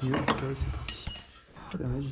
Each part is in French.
Ok, c'est parti. Ça réagit.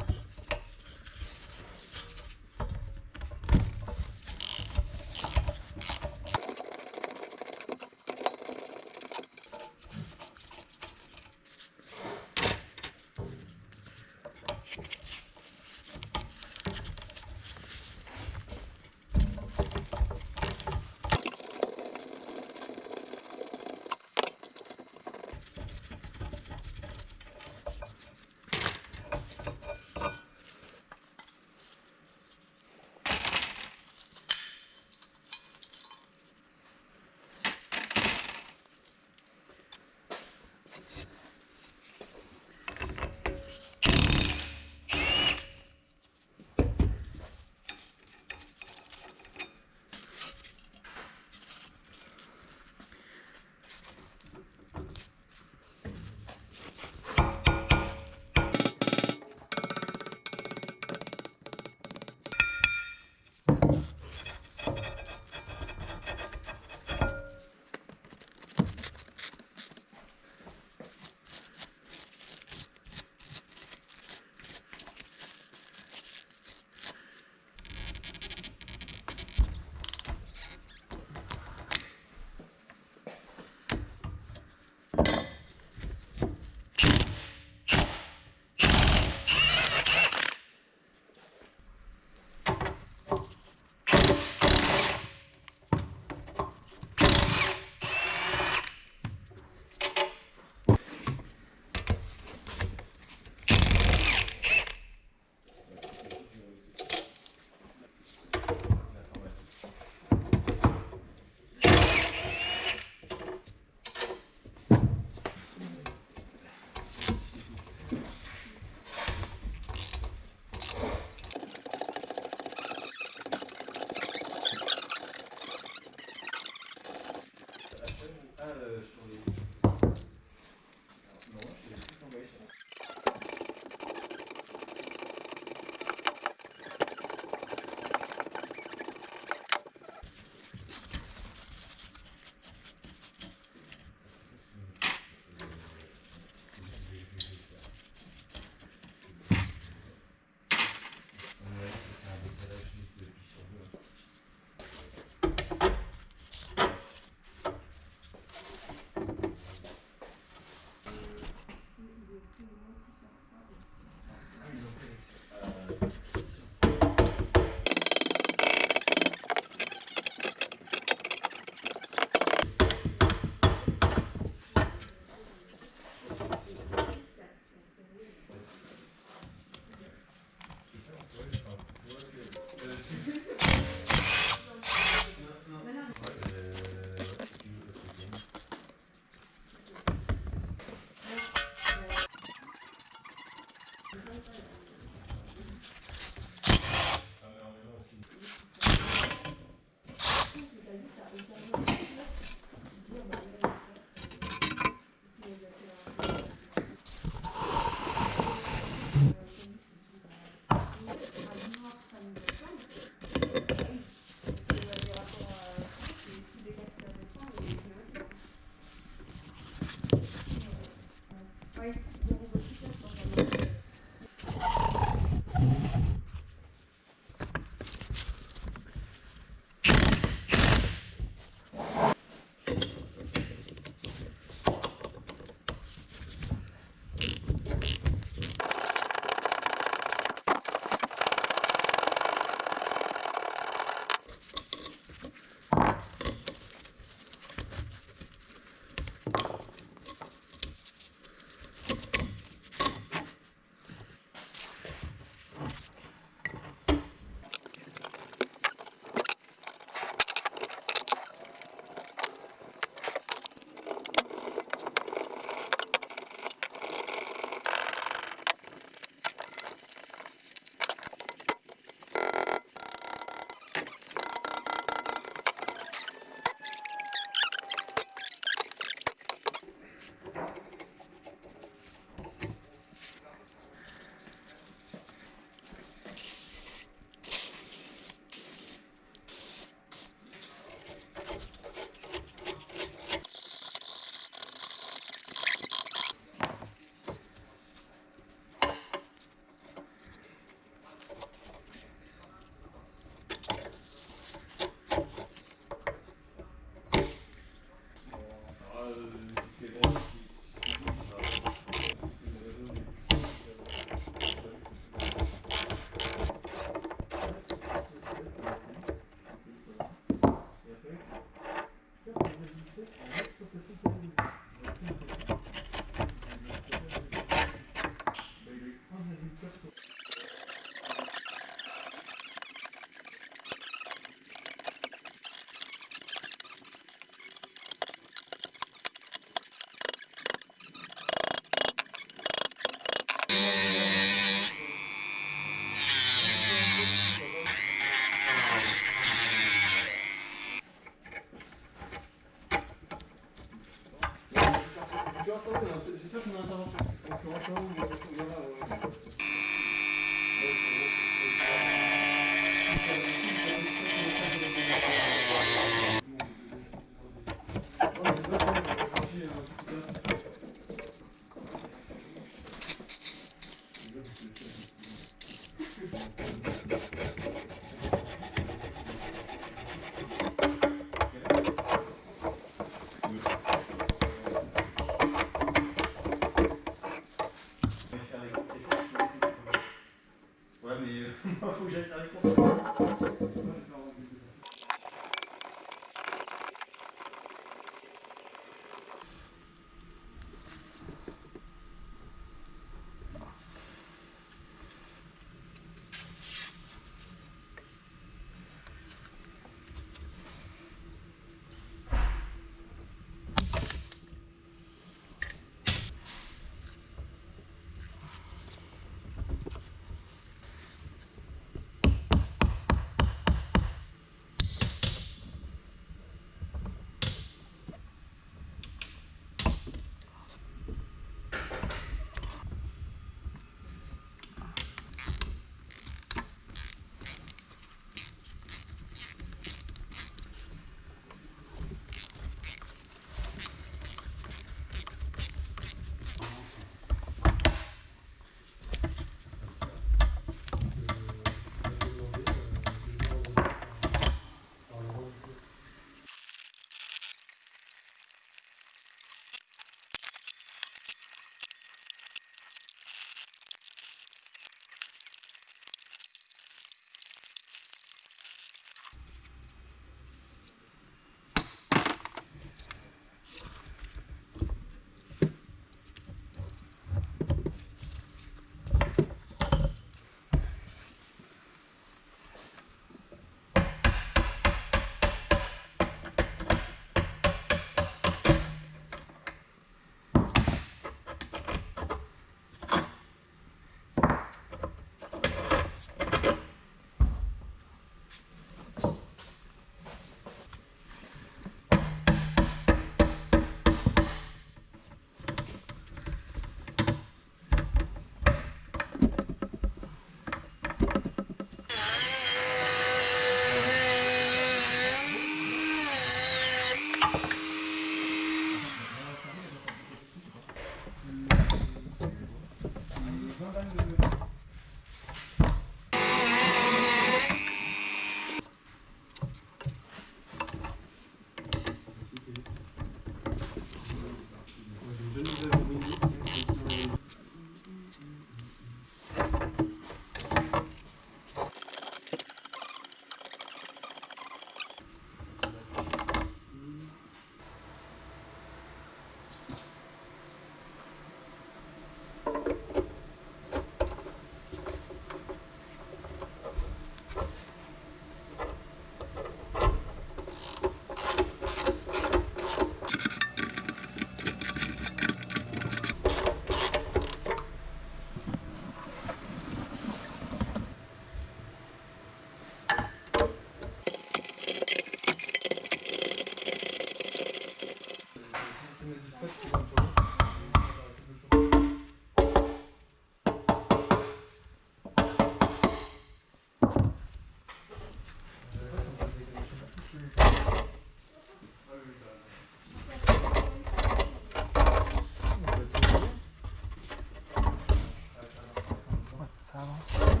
Ça avance.